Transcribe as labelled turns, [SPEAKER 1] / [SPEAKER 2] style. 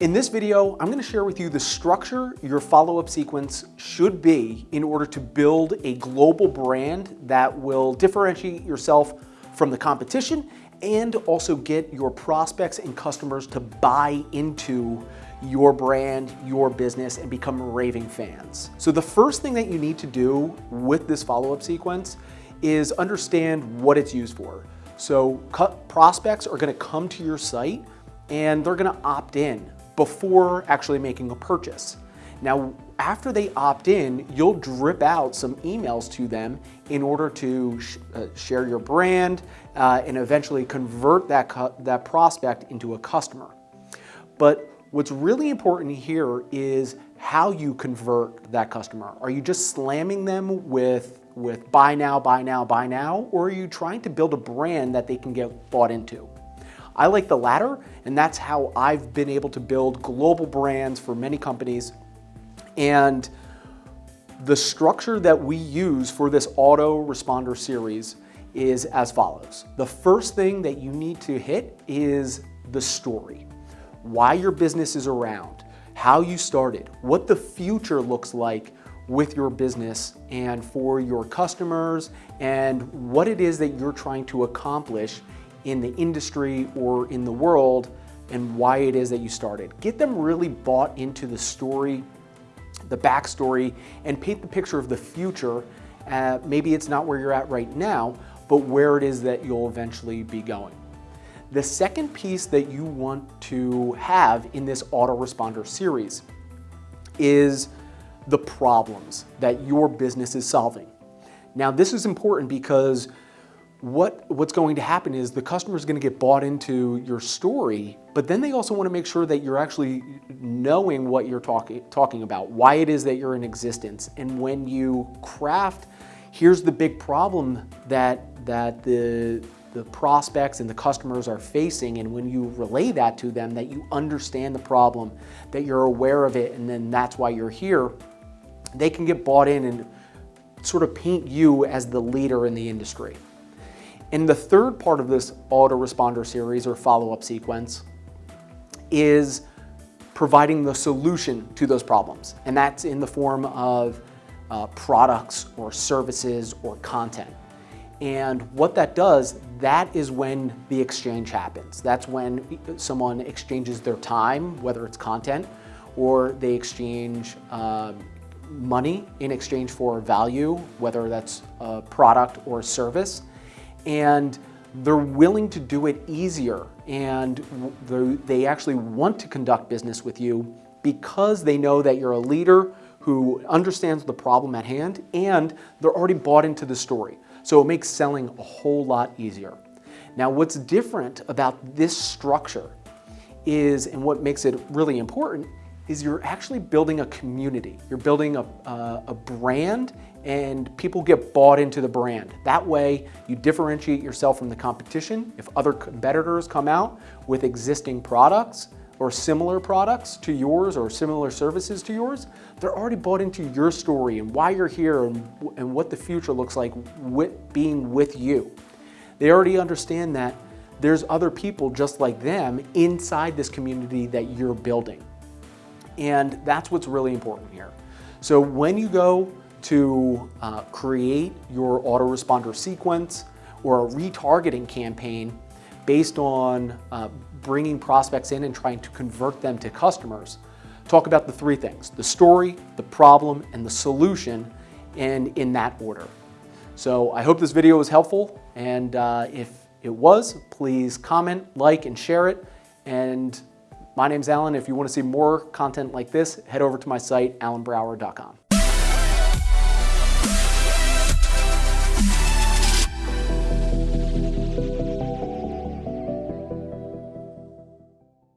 [SPEAKER 1] In this video, I'm gonna share with you the structure your follow-up sequence should be in order to build a global brand that will differentiate yourself from the competition and also get your prospects and customers to buy into your brand, your business, and become raving fans. So the first thing that you need to do with this follow-up sequence is understand what it's used for. So prospects are gonna come to your site and they're gonna opt in before actually making a purchase. Now, after they opt in, you'll drip out some emails to them in order to sh uh, share your brand uh, and eventually convert that, that prospect into a customer. But what's really important here is how you convert that customer. Are you just slamming them with, with buy now, buy now, buy now, or are you trying to build a brand that they can get bought into? I like the latter, and that's how I've been able to build global brands for many companies. And the structure that we use for this auto responder series is as follows. The first thing that you need to hit is the story. Why your business is around, how you started, what the future looks like with your business and for your customers and what it is that you're trying to accomplish in the industry or in the world and why it is that you started. Get them really bought into the story, the backstory, and paint the picture of the future. Uh, maybe it's not where you're at right now, but where it is that you'll eventually be going. The second piece that you want to have in this autoresponder series is the problems that your business is solving. Now, this is important because what, what's going to happen is the customer is going to get bought into your story, but then they also want to make sure that you're actually knowing what you're talking, talking about, why it is that you're in existence. And when you craft, here's the big problem that, that the, the prospects and the customers are facing, and when you relay that to them, that you understand the problem, that you're aware of it, and then that's why you're here, they can get bought in and sort of paint you as the leader in the industry. And the third part of this autoresponder series or follow-up sequence is providing the solution to those problems. And that's in the form of uh, products or services or content. And what that does, that is when the exchange happens. That's when someone exchanges their time, whether it's content, or they exchange uh, money in exchange for value, whether that's a product or a service and they're willing to do it easier and they actually want to conduct business with you because they know that you're a leader who understands the problem at hand and they're already bought into the story. So it makes selling a whole lot easier. Now what's different about this structure is, and what makes it really important, is you're actually building a community. You're building a, a, brand and people get bought into the brand. That way you differentiate yourself from the competition. If other competitors come out with existing products or similar products to yours or similar services to yours, they're already bought into your story and why you're here and, and what the future looks like with being with you. They already understand that there's other people just like them inside this community that you're building. And that's what's really important here. So when you go to uh, create your autoresponder sequence or a retargeting campaign based on uh, bringing prospects in and trying to convert them to customers, talk about the three things, the story, the problem, and the solution, and in that order. So I hope this video was helpful, and uh, if it was, please comment, like, and share it, and my name's Alan. If you want to see more content like this, head over to my site, alanbrower.com.